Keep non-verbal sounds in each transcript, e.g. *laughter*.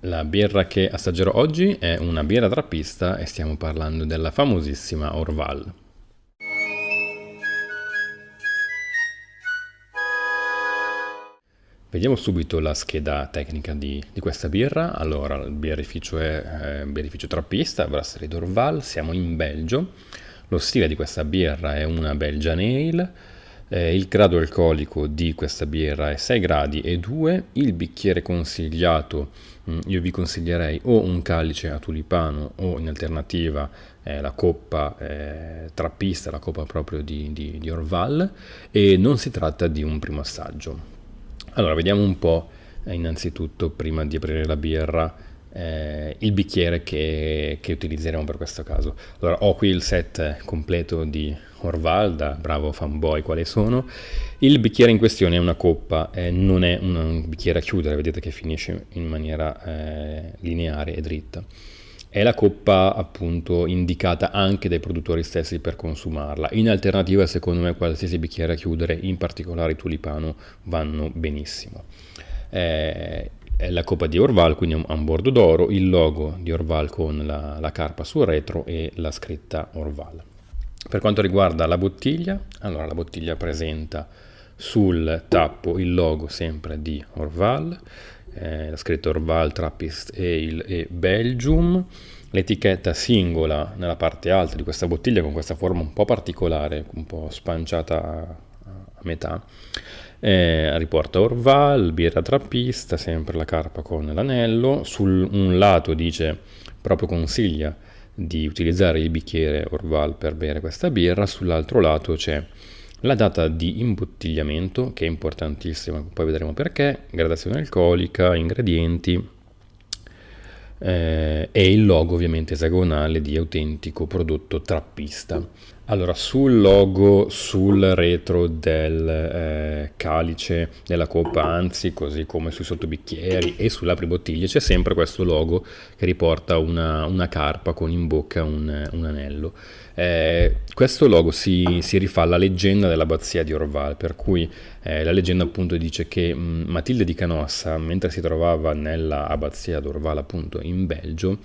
La birra che assaggerò oggi è una birra trappista e stiamo parlando della famosissima Orval. Vediamo subito la scheda tecnica di, di questa birra. Allora, il birrificio è eh, birrificio trappista, Brasserie d'Orval, siamo in Belgio. Lo stile di questa birra è una Belgian Ale eh, il grado alcolico di questa birra è 6 gradi e 2, il bicchiere consigliato mm, io vi consiglierei o un calice a tulipano o in alternativa eh, la coppa eh, trappista, la coppa proprio di, di, di Orval e non si tratta di un primo assaggio. Allora vediamo un po' eh, innanzitutto prima di aprire la birra eh, il bicchiere che, che, utilizzeremo per questo caso. Allora ho qui il set completo di Orval, da bravo fanboy quale sono. Il bicchiere in questione è una coppa, eh, non è un bicchiere a chiudere, vedete che finisce in maniera eh, lineare e dritta. È la coppa appunto indicata anche dai produttori stessi per consumarla. In alternativa secondo me qualsiasi bicchiere a chiudere, in particolare tulipano, vanno benissimo. Eh, è la coppa di Orval, quindi ha un bordo d'oro, il logo di Orval con la, la carpa sul retro e la scritta Orval. Per quanto riguarda la bottiglia, allora la bottiglia presenta sul tappo il logo sempre di Orval, eh, la scritta Orval, Trappist Ale e Belgium, l'etichetta singola nella parte alta di questa bottiglia con questa forma un po' particolare, un po' spanciata a, a metà, eh, riporta Orval, birra trappista, sempre la carpa con l'anello, su un lato dice proprio consiglia di utilizzare il bicchiere Orval per bere questa birra, sull'altro lato c'è la data di imbottigliamento che è importantissima, poi vedremo perché, gradazione alcolica, ingredienti. Eh, e il logo ovviamente esagonale di autentico prodotto trappista. Allora, sul logo, sul retro del eh, calice della coppa, anzi, così come sui sottobicchieri e sulle apribottiglie, c'è sempre questo logo che riporta una, una carpa con in bocca un, un anello. Eh, questo logo si, si, rifà alla leggenda dell'abbazia di Orval, per cui eh, la leggenda appunto dice che mh, mm, Matilde di Canossa, mentre si trovava nella abbazia d'Orval appunto in Belgio,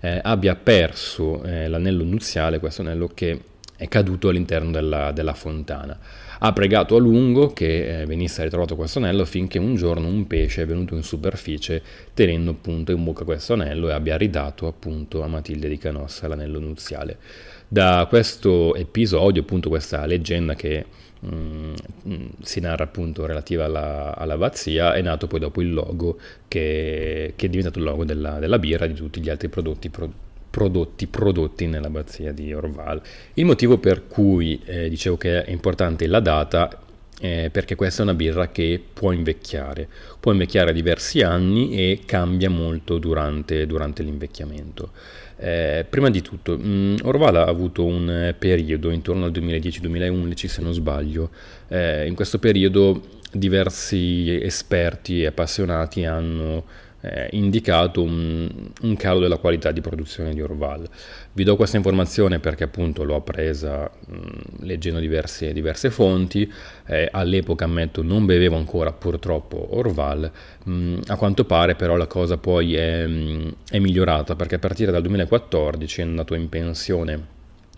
eh, abbia perso eh, l'anello nuziale, questo anello che è caduto all'interno della, della, fontana. Ha pregato a lungo che eh, venisse ritrovato questo anello finché un giorno un pesce è venuto in superficie tenendo appunto in bocca questo anello e abbia ridato appunto a Matilde di Canossa l'anello nuziale. Da questo episodio, appunto questa leggenda che mm, mm si narra appunto relativa alla, all'abbazia, è nato poi dopo il logo che, che è diventato il logo della, della birra e di tutti gli altri prodotti prodotti prodotti prodotti nell'abbazia di Orval. Il motivo per cui eh, dicevo che è importante la data è perché questa è una birra che può invecchiare, può invecchiare diversi anni e cambia molto durante, durante l'invecchiamento. Eh, prima di tutto, mh, mm, Orval ha avuto un periodo intorno al 2010-2011 se non sbaglio, eh, in questo periodo diversi esperti e appassionati hanno eh, indicato un, un, calo della qualità di produzione di Orval. Vi do questa informazione perché appunto l'ho appresa mh, leggendo diverse, diverse fonti, eh, all'epoca ammetto non bevevo ancora purtroppo Orval, mh, a quanto pare però la cosa poi è, mh, è migliorata perché a partire dal 2014 è andato in pensione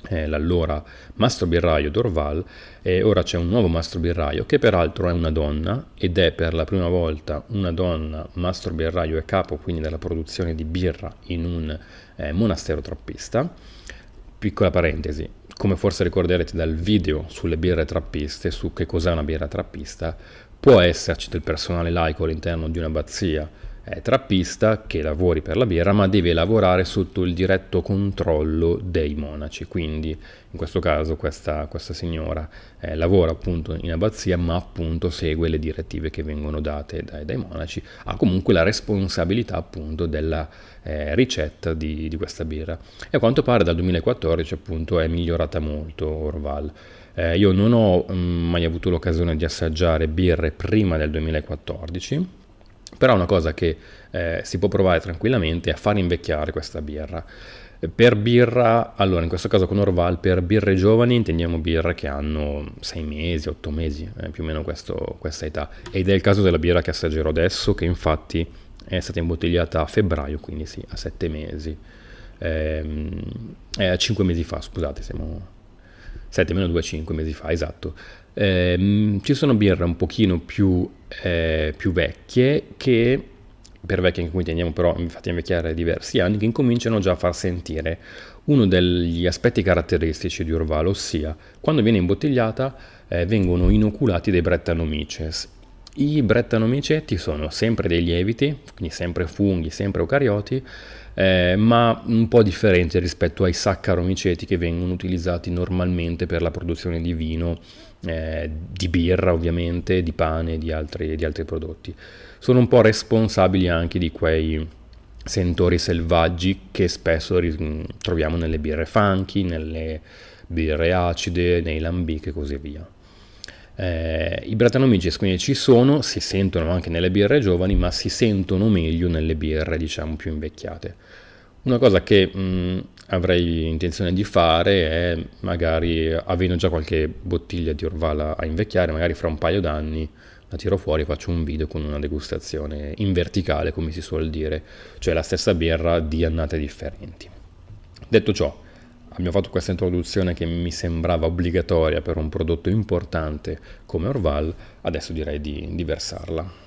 eh, l'allora mastro birraio d'Orval e ora c'è un nuovo mastro birraio che peraltro è una donna ed è per la prima volta una donna mastro birraio e capo quindi della produzione di birra in un eh, monastero trappista. Piccola parentesi, come forse ricorderete dal video sulle birre trappiste, su che cos'è una birra trappista, può esserci del personale laico all'interno di un'abbazia è trappista che lavori per la birra, ma deve lavorare sotto il diretto controllo dei monaci. Quindi in questo caso questa, questa signora eh, lavora appunto in abbazia, ma appunto segue le direttive che vengono date dai, dai monaci. Ha comunque la responsabilità appunto della eh, ricetta di, di, questa birra. E a quanto pare dal 2014 appunto è migliorata molto Orval. Eh, io non ho mh, mm, mai avuto l'occasione di assaggiare birre prima del 2014 però una cosa che eh, si può provare tranquillamente è a far invecchiare questa birra. Per birra, allora in questo caso con Orval, per birre giovani intendiamo birre che hanno 6 mesi, 8 mesi, eh, più o meno questo, questa età. Ed è il caso della birra che assaggerò adesso, che infatti è stata imbottigliata a febbraio, quindi sì, a sette mesi. Ehm, eh, 5 mesi fa, scusate, siamo 7 meno 2, 5 mesi fa, esatto. Eh, ci sono birre un pochino più, eh, più vecchie che per vecchie in cui teniamo però infatti a invecchiare diversi anni, che incominciano già a far sentire uno degli aspetti caratteristici di Orval, ossia quando viene imbottigliata eh, vengono inoculati dei Brettanomyces. I Brettanomycetti sono sempre dei lieviti, quindi sempre funghi, sempre eucarioti, eh, ma un po' differenti rispetto ai saccaromiceti che vengono utilizzati normalmente per la produzione di vino, eh, di birra ovviamente, di pane e di di altri prodotti. Sono un po' responsabili anche di quei sentori selvaggi che spesso troviamo nelle birre funky, nelle birre acide, nei lambic e così via. Eh, I Brettanomyces quindi ci sono, si sentono anche nelle birre giovani, ma si sentono meglio nelle birre diciamo più invecchiate. Una cosa che mh, avrei intenzione di fare è magari, avendo già qualche bottiglia di Orvala a invecchiare, magari fra un paio d'anni la tiro fuori e faccio un video con una degustazione in verticale, come si suol dire, cioè la stessa birra di annate differenti. Detto ciò, abbiamo fatto questa introduzione che mi sembrava obbligatoria per un prodotto importante come Orval, adesso direi di, di versarla.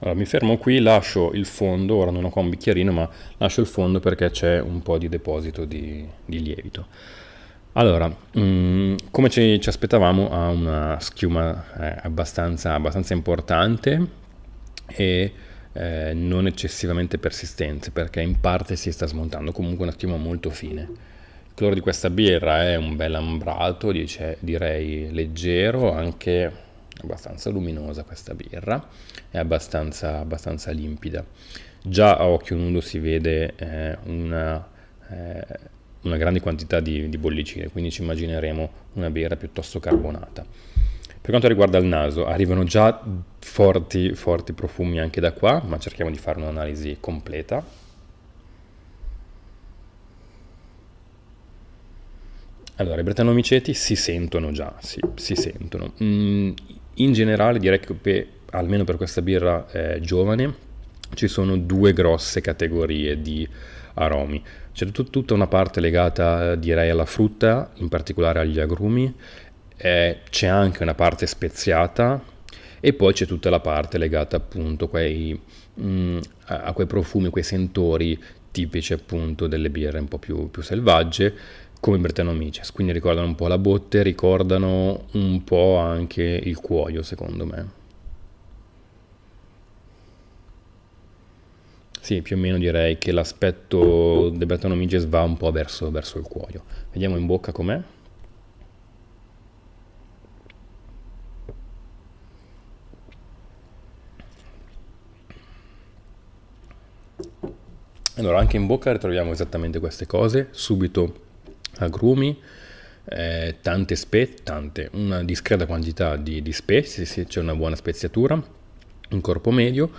Allora, mi fermo qui, lascio il fondo, ora non ho qua un bicchierino, ma lascio il fondo perché c'è un po' di deposito di, di lievito. Allora, mh, mm, come ci, ci, aspettavamo, ha una schiuma eh, abbastanza, abbastanza, importante e eh, non eccessivamente persistente perché in parte si sta smontando, comunque una schiuma molto fine. Il colore di questa birra è un bel ambrato, dice, direi leggero, anche abbastanza luminosa questa birra, è abbastanza, abbastanza limpida. Già a occhio nudo si vede eh, una, eh, una, grande quantità di, di bollicine, quindi ci immagineremo una birra piuttosto carbonata. Per quanto riguarda il naso, arrivano già forti, forti profumi anche da qua, ma cerchiamo di fare un'analisi completa. Allora, i bretanomiceti si sentono già, sì, si sentono. Mm, in generale direi che almeno per questa birra eh, giovane ci sono due grosse categorie di aromi. C'è tut- tutta una parte legata direi alla frutta, in particolare agli agrumi, eh, c'è anche una parte speziata e poi c'è tutta la parte legata appunto quei, mh, mm, a quei profumi, quei sentori tipici appunto delle birre un po' più, più selvagge come Brettanomyces, quindi ricordano un po' la botte, ricordano un po' anche il cuoio secondo me. Sì, più o meno direi che l'aspetto del Brettanomyces va un po' verso, verso il cuoio. Vediamo in bocca com'è. Allora, anche in bocca ritroviamo esattamente queste cose, subito agrumi, eh, tante spezie, tante, una discreta quantità di, di spezie, sì, c'è una buona speziatura, un corpo medio,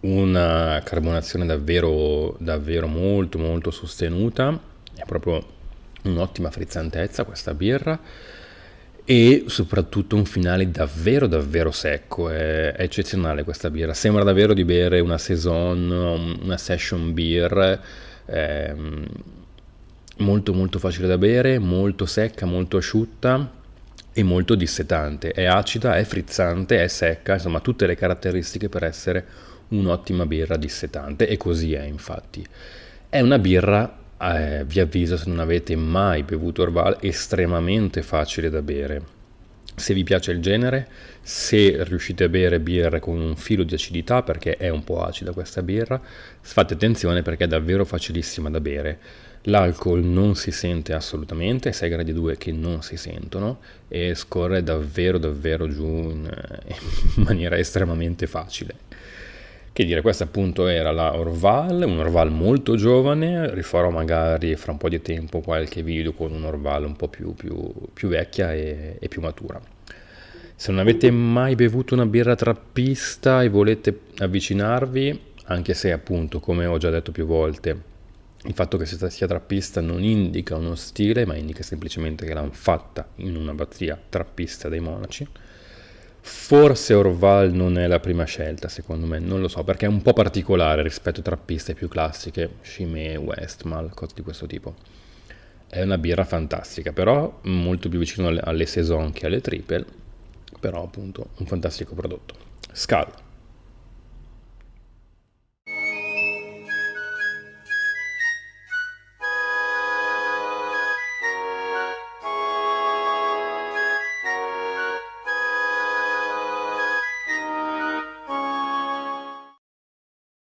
una carbonazione davvero, davvero molto molto sostenuta, è proprio un'ottima frizzantezza questa birra e soprattutto un finale davvero davvero secco, è, è eccezionale questa birra, sembra davvero di bere una saison, una session beer, ehm, molto molto facile da bere, molto secca, molto asciutta e molto dissetante. È acida, è frizzante, è secca, insomma tutte le caratteristiche per essere un'ottima birra dissetante e così è infatti. È una birra, eh, vi avviso se non avete mai bevuto Orval, estremamente facile da bere. Se vi piace il genere, se riuscite a bere birre con un filo di acidità, perché è un po' acida questa birra, fate attenzione perché è davvero facilissima da bere L'alcol non si sente assolutamente, 6 gradi 2 che non si sentono e scorre davvero davvero giù in, *laughs* in maniera estremamente facile. Che dire, questa appunto era la Orval, un Orval molto giovane, rifarò magari fra un po' di tempo qualche video con un Orval un po' più, più, più vecchia e, e più matura. Se non avete mai bevuto una birra trappista e volete avvicinarvi, anche se appunto, come ho già detto più volte, il fatto che sia trappista non indica uno stile, ma indica semplicemente che l'hanno fatta in un'abbazia trappista dei monaci. Forse Orval non è la prima scelta, secondo me, non lo so, perché è un po' particolare rispetto a trappiste più classiche, Chimay, Westmal, cose di questo tipo. È una birra fantastica, però molto più vicino alle, alle Saison che alle Triple, però appunto un fantastico prodotto. Scala.